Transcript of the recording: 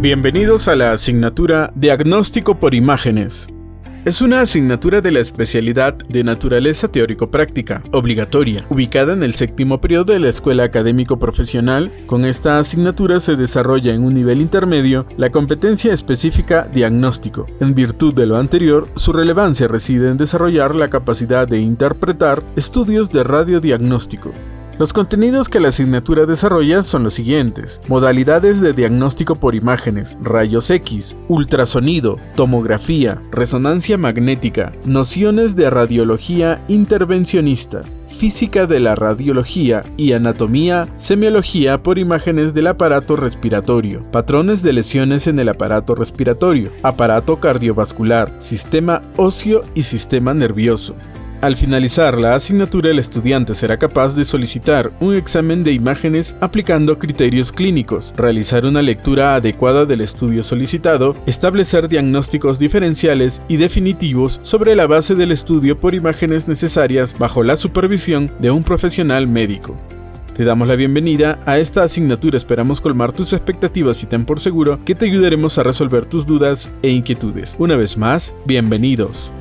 Bienvenidos a la asignatura Diagnóstico por Imágenes. Es una asignatura de la especialidad de Naturaleza Teórico-Práctica, obligatoria, ubicada en el séptimo periodo de la Escuela Académico Profesional. Con esta asignatura se desarrolla en un nivel intermedio la competencia específica diagnóstico. En virtud de lo anterior, su relevancia reside en desarrollar la capacidad de interpretar estudios de radiodiagnóstico. Los contenidos que la asignatura desarrolla son los siguientes. Modalidades de diagnóstico por imágenes, rayos X, ultrasonido, tomografía, resonancia magnética, nociones de radiología intervencionista, física de la radiología y anatomía, semiología por imágenes del aparato respiratorio, patrones de lesiones en el aparato respiratorio, aparato cardiovascular, sistema óseo y sistema nervioso. Al finalizar la asignatura, el estudiante será capaz de solicitar un examen de imágenes aplicando criterios clínicos, realizar una lectura adecuada del estudio solicitado, establecer diagnósticos diferenciales y definitivos sobre la base del estudio por imágenes necesarias bajo la supervisión de un profesional médico. Te damos la bienvenida a esta asignatura, esperamos colmar tus expectativas y ten por seguro que te ayudaremos a resolver tus dudas e inquietudes. Una vez más, bienvenidos.